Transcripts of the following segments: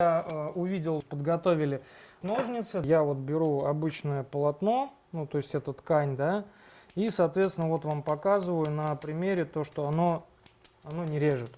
Я э, увидел, подготовили ножницы. Я вот беру обычное полотно, ну то есть это ткань, да, и, соответственно, вот вам показываю на примере то, что оно, оно не режет.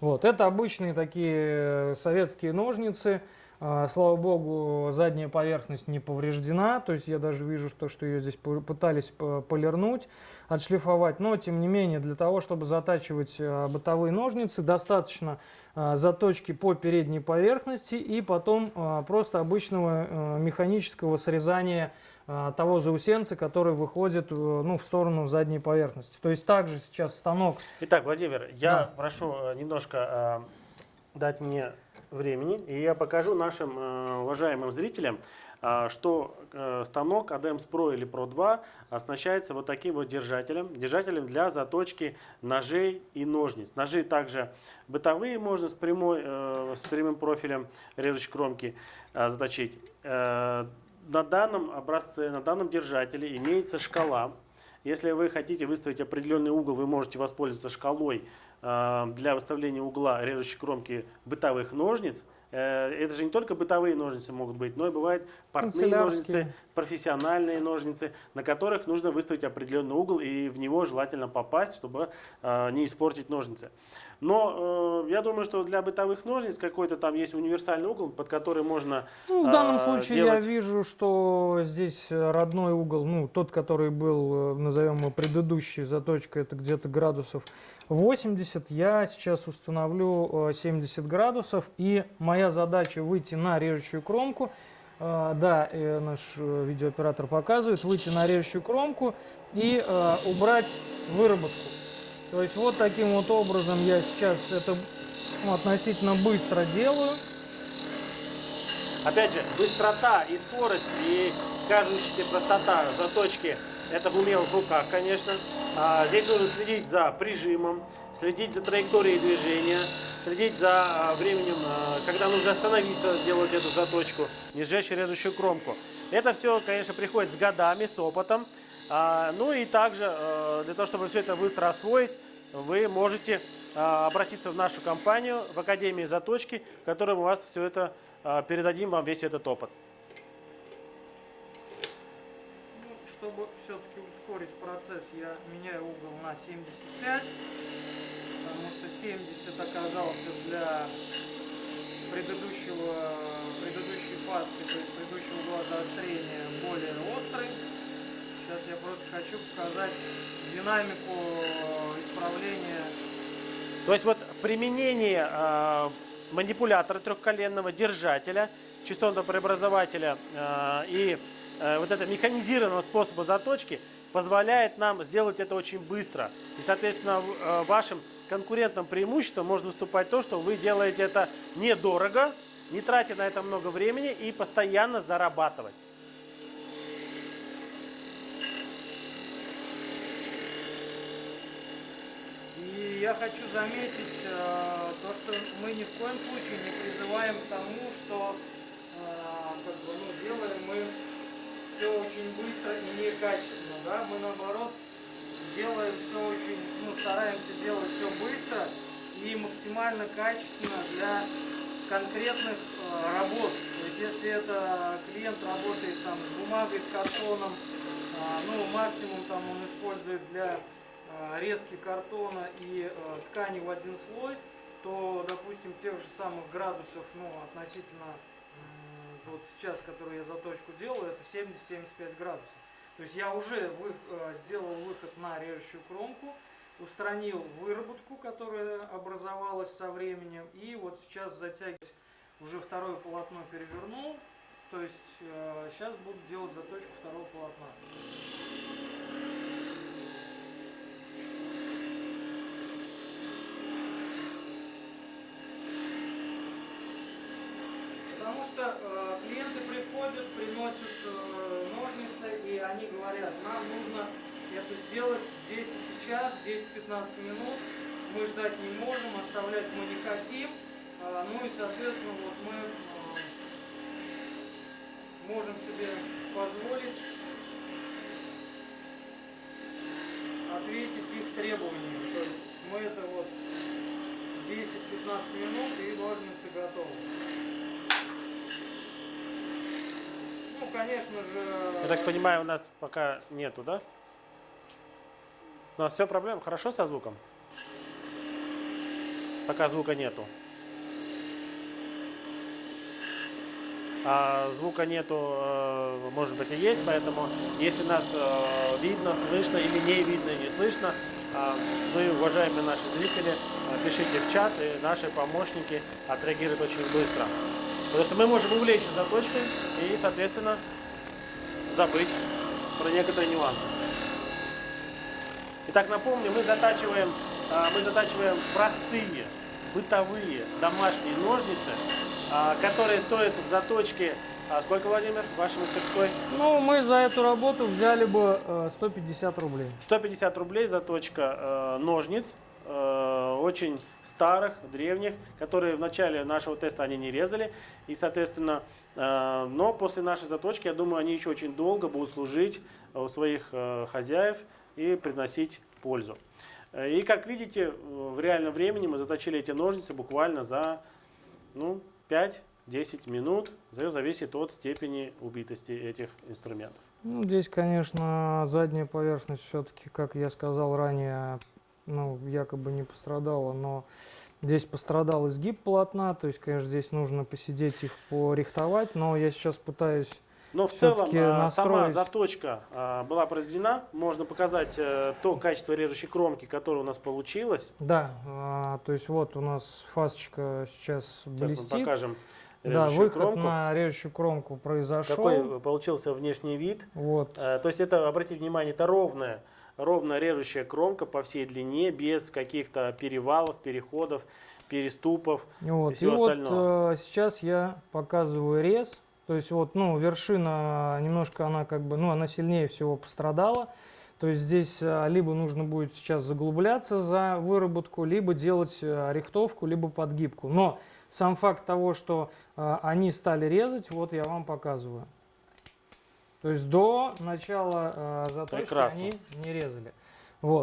Вот, это обычные такие э, советские ножницы. А, слава богу, задняя поверхность не повреждена, то есть я даже вижу, что, что ее здесь пытались полирнуть, отшлифовать, но тем не менее для того, чтобы затачивать а, бытовые ножницы, достаточно а, заточки по передней поверхности и потом просто обычного механического срезания того заусенца, который выходит э, ну, в сторону задней поверхности. То есть также сейчас станок... Итак, Владимир, я да. прошу э, немножко э, дать мне времени, и я покажу нашим э, уважаемым зрителям, э, что э, станок ADEMS Pro или Pro 2 оснащается вот таким вот держателем, держателем для заточки ножей и ножниц. Ножи также бытовые можно с, прямой, с прямым профилем режущей кромки заточить. На данном образце, на данном держателе имеется шкала. Если вы хотите выставить определенный угол, вы можете воспользоваться шкалой Э, для выставления угла режущей кромки бытовых ножниц. Э, это же не только бытовые ножницы могут быть, но и бывают портные ножницы, профессиональные ножницы, на которых нужно выставить определенный угол и в него желательно попасть, чтобы э, не испортить ножницы. Но э, я думаю, что для бытовых ножниц какой-то там есть универсальный угол, под который можно ну, В данном э, случае делать... я вижу, что здесь родной угол, ну тот, который был, назовем его предыдущий заточка, это где-то градусов 80. Я сейчас установлю 70 градусов и моя задача выйти на режущую кромку а, да, наш э, видеооператор показывает, выйти на режущую кромку и э, убрать выработку. То есть вот таким вот образом я сейчас это ну, относительно быстро делаю. Опять же, быстрота и скорость, и кажущаяся простота заточки, это в умелых руках, конечно. А, здесь нужно следить за прижимом, следить за траекторией движения, следить за а, временем, а, когда нужно остановиться, сделать эту заточку, не сжечь режущую кромку. Это все, конечно, приходит с годами, с опытом. А, ну и также, для того, чтобы все это быстро освоить, вы можете обратиться в нашу компанию, в Академии заточки, в которой мы вас все это передадим вам весь этот опыт. Ну, чтобы все-таки ускорить процесс, я меняю угол на 75 потому что 70 оказался для предыдущего, предыдущей паски, то есть предыдущего угла заострения более острый. Сейчас я просто хочу показать динамику исправления. То есть вот применение э, манипулятора трехколенного, держателя, частотного преобразователя э, и э, вот это механизированного способа заточки позволяет нам сделать это очень быстро. И, соответственно, э, вашим конкурентным преимуществом может выступать то, что вы делаете это недорого, не тратя на это много времени и постоянно зарабатывать. И я хочу заметить э, то, что мы ни в коем случае не призываем к тому, что э, как бы, ну, делаем мы все очень быстро и некачественно. Да? Мы наоборот делаем все очень, ну, стараемся делать все быстро и максимально качественно для конкретных э, работ. То есть если это клиент работает там с бумагой, с картоном, э, ну максимум там он использует для э, резки картона и э, ткани в один слой, то допустим тех же самых градусов, ну относительно э, вот сейчас, который я заточку делаю, это 70-75 градусов. То есть я уже вы, э, сделал выход на режущую кромку, устранил выработку, которая образовалась со временем, и вот сейчас затягивать уже второе полотно перевернул, то есть э, сейчас буду делать заточку второго полотна. Потому что э, клиенты приходят, приносят э, ножницы, и они говорят, нам нужно это сделать здесь и сейчас, 10-15 минут. Мы ждать не можем, оставлять мы не хотим. Э, ну и, соответственно, вот мы э, можем себе позволить ответить их требованиям. То есть мы это вот 10-15 минут и ножницы готовы. Конечно же... Я так понимаю, у нас пока нету, да? У нас все проблем, хорошо со звуком? Пока звука нету. А звука нету, э, может быть и есть, поэтому если нас э, видно, слышно или не видно, не слышно, а, вы, уважаемые наши зрители, э, пишите в чат, и наши помощники отреагируют очень быстро. Потому что мы можем увлечься заточкой и, соответственно, забыть про некоторые нюансы. Итак, напомню, мы затачиваем, а, мы затачиваем простые, бытовые, домашние ножницы, а, которые стоят в заточке, а, сколько, Владимир, в вашей мастерской? Ну, мы за эту работу взяли бы э, 150 рублей. 150 рублей заточка э, ножниц, э, очень старых, древних, которые в начале нашего теста они не резали. И, соответственно, э, но после нашей заточки, я думаю, они еще очень долго будут служить у своих э, хозяев и приносить пользу. Э, И, как видите, э, в реальном времени мы заточили эти ножницы буквально за ну, 5-10 минут. Это зависит от степени убитости этих инструментов. Ну, здесь, конечно, задняя поверхность все-таки, как я сказал ранее, ну, якобы не пострадала, но здесь пострадал изгиб полотна, то есть, конечно, здесь нужно посидеть их порихтовать, но я сейчас пытаюсь Но в целом Всё-таки а, сама настроить. заточка а, была произведена. Можно показать э, то качество режущей кромки, которое у нас получилось. Да, а, то есть вот у нас фасочка сейчас Сейчас мы блестит. покажем Да, выход кромку. на режущую кромку произошел. Какой получился внешний вид. Вот. Э, То есть это, обратите внимание, это ровная, ровная режущая кромка по всей длине, без каких-то перевалов, переходов, переступов. Вот. И, всего вот остального. э, сейчас я показываю рез. То есть вот, ну, вершина немножко она как бы, ну, она сильнее всего пострадала. То есть здесь э, либо нужно будет сейчас заглубляться за выработку, либо делать э, рихтовку, либо подгибку. Но сам факт того, что они стали резать, вот я вам показываю. То есть до начала э, заточки Прекрасно. они не резали. Вот.